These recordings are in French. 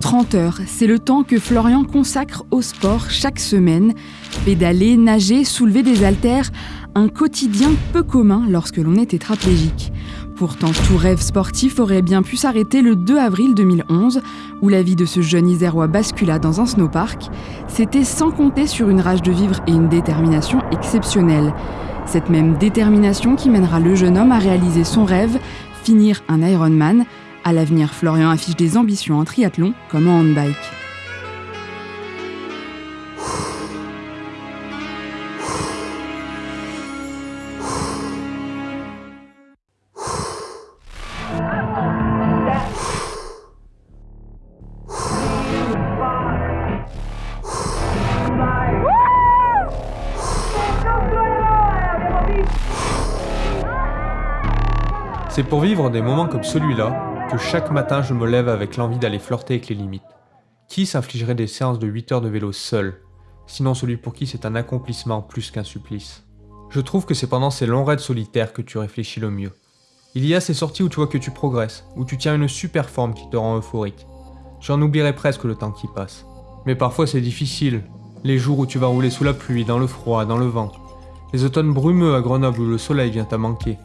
30 heures, c'est le temps que Florian consacre au sport chaque semaine. Pédaler, nager, soulever des haltères, un quotidien peu commun lorsque l'on est tétraplégique. Pourtant, tout rêve sportif aurait bien pu s'arrêter le 2 avril 2011, où la vie de ce jeune Isérois bascula dans un snowpark. C'était sans compter sur une rage de vivre et une détermination exceptionnelle. Cette même détermination qui mènera le jeune homme à réaliser son rêve, finir un Ironman. À l'avenir, Florian affiche des ambitions en triathlon comme en handbike. C'est pour vivre des moments comme celui-là que chaque matin je me lève avec l'envie d'aller flirter avec les limites. Qui s'infligerait des séances de 8 heures de vélo seul? Sinon celui pour qui c'est un accomplissement plus qu'un supplice. Je trouve que c'est pendant ces longs raids solitaires que tu réfléchis le mieux. Il y a ces sorties où tu vois que tu progresses, où tu tiens une super forme qui te rend euphorique. J'en oublierais presque le temps qui passe. Mais parfois c'est difficile. Les jours où tu vas rouler sous la pluie, dans le froid, dans le vent. Les automnes brumeux à Grenoble où le soleil vient à manquer.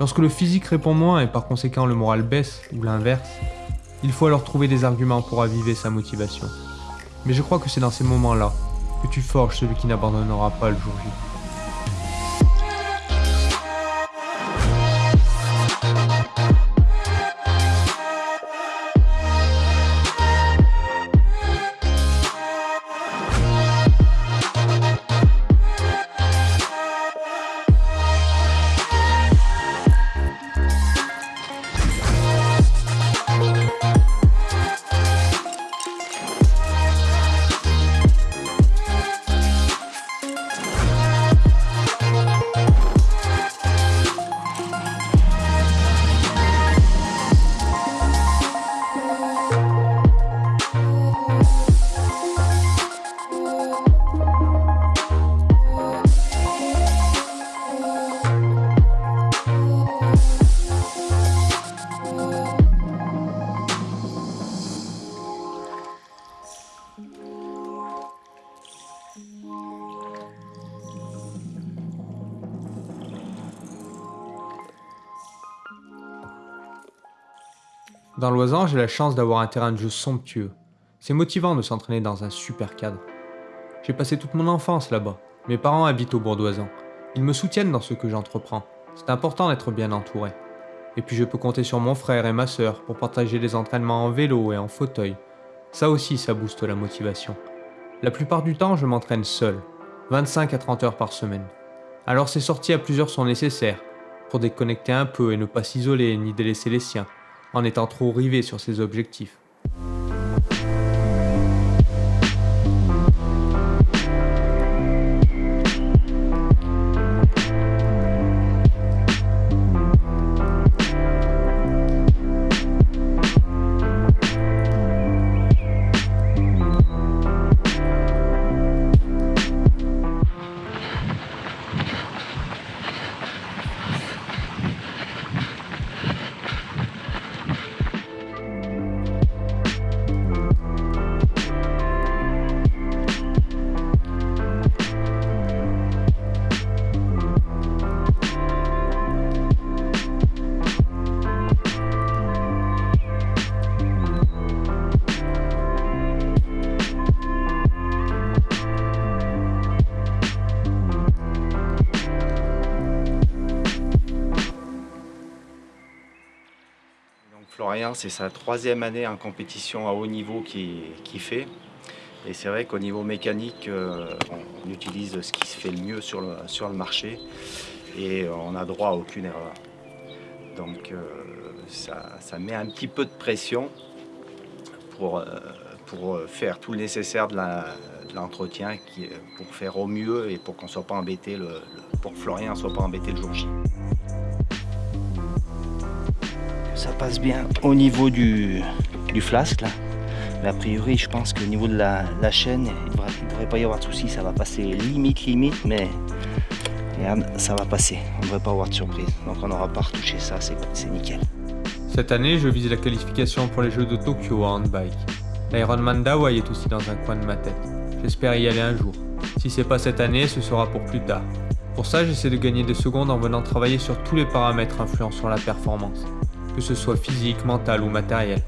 Lorsque le physique répond moins et par conséquent le moral baisse, ou l'inverse, il faut alors trouver des arguments pour aviver sa motivation. Mais je crois que c'est dans ces moments-là que tu forges celui qui n'abandonnera pas le jour J. Dans l'Oisan, j'ai la chance d'avoir un terrain de jeu somptueux. C'est motivant de s'entraîner dans un super cadre. J'ai passé toute mon enfance là-bas. Mes parents habitent au Bourdoisan. Ils me soutiennent dans ce que j'entreprends. C'est important d'être bien entouré. Et puis je peux compter sur mon frère et ma sœur pour partager des entraînements en vélo et en fauteuil. Ça aussi, ça booste la motivation. La plupart du temps, je m'entraîne seul, 25 à 30 heures par semaine. Alors ces sorties à plusieurs sont nécessaires, pour déconnecter un peu et ne pas s'isoler ni délaisser les siens en étant trop rivé sur ses objectifs. Florian, c'est sa troisième année en compétition à haut niveau qu'il fait. Et c'est vrai qu'au niveau mécanique, euh, on, utilise ce qui se fait le mieux sur le, marché et on n'a droit à aucune erreur. Donc euh, ça, met un petit peu de pression pour, euh, faire tout le nécessaire de l'entretien, pour faire au mieux et pour qu'on soit pas embêté, le, pour que Florian ne soit pas embêté le jour J ça passe bien au niveau du, flasque là. Mais a priori, je pense qu'au niveau de la, chaîne, il ne devrait, pas y avoir de soucis. Ça va passer limite, limite, mais ça va passer. On ne devrait pas avoir de surprise. Donc on n'aura pas retouché ça, c'est nickel. Cette année, je vise la qualification pour les Jeux de Tokyo en handbike. L'Ironman d'Hawaï est aussi dans un coin de ma tête. J'espère y aller un jour. Si c'est pas cette année, ce sera pour plus tard. Pour ça, j'essaie de gagner des secondes en venant travailler sur tous les paramètres influents sur la performance, que ce soit physique, mental ou matériel,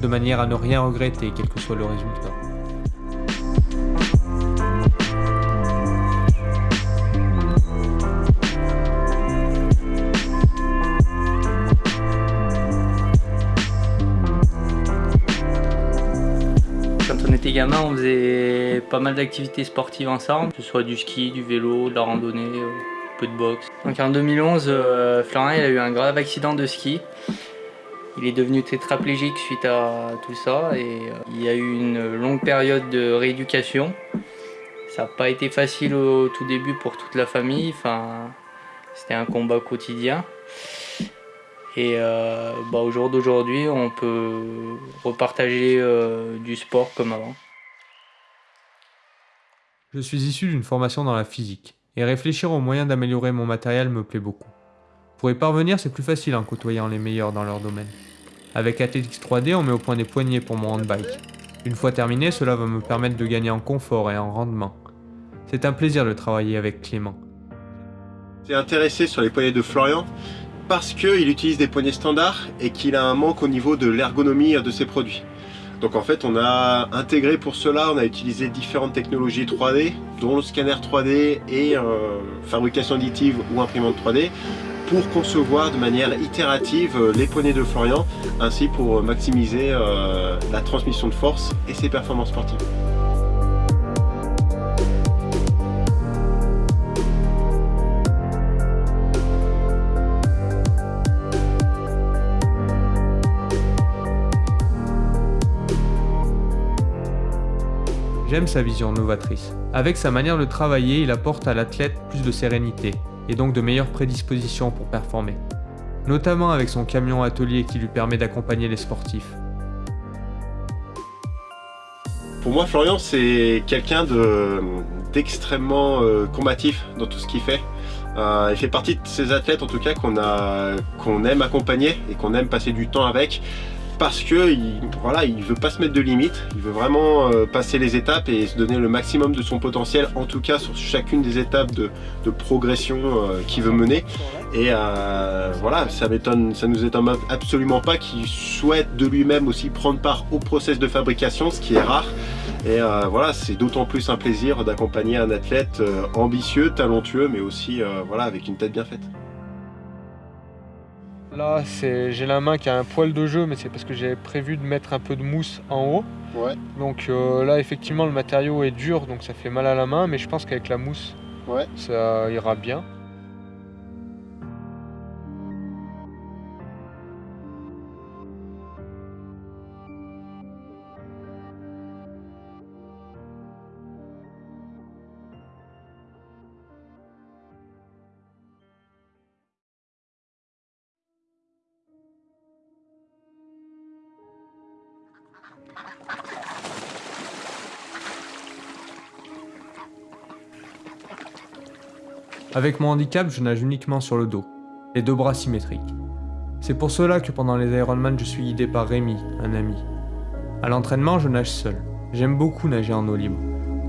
de manière à ne rien regretter quel que soit le résultat. gamin, on faisait pas mal d'activités sportives ensemble, que ce soit du ski, du vélo, de la randonnée, euh, peu de boxe. Donc en 2011, euh, Florent il a eu un grave accident de ski. Il est devenu tétraplégique suite à tout ça et euh, il y a eu une longue période de rééducation. Ça n'a pas été facile au tout début pour toute la famille, enfin, c'était un combat quotidien. Et euh, bah, au jour d'aujourd'hui, on peut repartager euh, du sport comme avant. Je suis issu d'une formation dans la physique, et réfléchir aux moyens d'améliorer mon matériel me plaît beaucoup. Pour y parvenir, c'est plus facile en côtoyant les meilleurs dans leur domaine. Avec Athletics 3D, on met au point des poignées pour mon handbike. Une fois terminé, cela va me permettre de gagner en confort et en rendement. C'est un plaisir de travailler avec Clément. J'ai intéressé sur les poignées de Florian parce qu'il utilise des poignées standards et qu'il a un manque au niveau de l'ergonomie de ses produits. Donc en fait on a intégré pour cela, on a utilisé différentes technologies 3D, dont le scanner 3D et euh, fabrication additive ou imprimante 3D, pour concevoir de manière itérative euh, les poignées de Florian, ainsi pour maximiser euh, la transmission de force et ses performances sportives. J'aime sa vision novatrice. Avec sa manière de travailler, il apporte à l'athlète plus de sérénité et donc de meilleures prédispositions pour performer. Notamment avec son camion atelier qui lui permet d'accompagner les sportifs. Pour moi, Florian, c'est quelqu'un d'extrêmement euh, combatif dans tout ce qu'il fait. Euh, il fait partie de ces athlètes en tout cas qu'on aime accompagner et qu'on aime passer du temps avec parce que il, veut pas se mettre de limites, il veut vraiment euh, passer les étapes et se donner le maximum de son potentiel, en tout cas sur chacune des étapes de, progression euh, qu'il veut mener. Et euh, voilà, ça ça nous étonne absolument pas qu'il souhaite de lui-même aussi prendre part au process de fabrication, ce qui est rare. Et voilà, c'est d'autant plus un plaisir d'accompagner un athlète ambitieux, talentueux, mais aussi voilà, avec une tête bien faite. Là, j'ai la main qui a un poil de jeu, mais c'est parce que j'avais prévu de mettre un peu de mousse en haut. Donc euh, là, effectivement, le matériau est dur, donc ça fait mal à la main, mais je pense qu'avec la mousse, ça ira bien. Avec mon handicap, je nage uniquement sur le dos, les deux bras symétriques. C'est pour cela que pendant les Ironman, je suis guidé par Rémi, un ami. À l'entraînement, je nage seul. J'aime beaucoup nager en eau libre,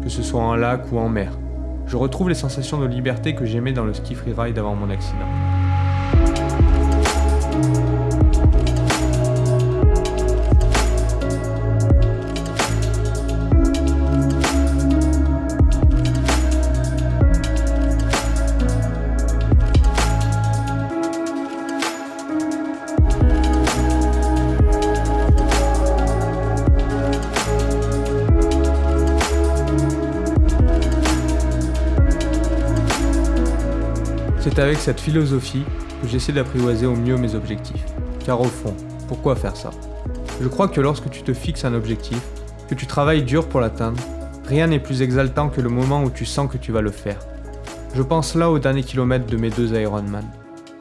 que ce soit en lac ou en mer. Je retrouve les sensations de liberté que j'aimais dans le ski freeride avant mon accident. C'est avec cette philosophie que j'essaie d'apprivoiser au mieux mes objectifs. Car au fond, pourquoi faire ça? Je crois que lorsque tu te fixes un objectif, que tu travailles dur pour l'atteindre, rien n'est plus exaltant que le moment où tu sens que tu vas le faire. Je pense là au dernier kilomètre de mes deux Ironman.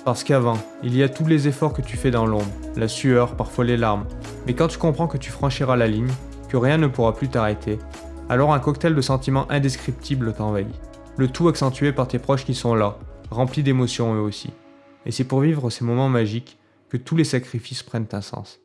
Parce qu'avant, il y a tous les efforts que tu fais dans l'ombre, la sueur, parfois les larmes. Mais quand tu comprends que tu franchiras la ligne, que rien ne pourra plus t'arrêter, alors un cocktail de sentiments indescriptibles t'envahit. Le tout accentué par tes proches qui sont là, remplis d'émotions eux aussi. Et c'est pour vivre ces moments magiques que tous les sacrifices prennent un sens.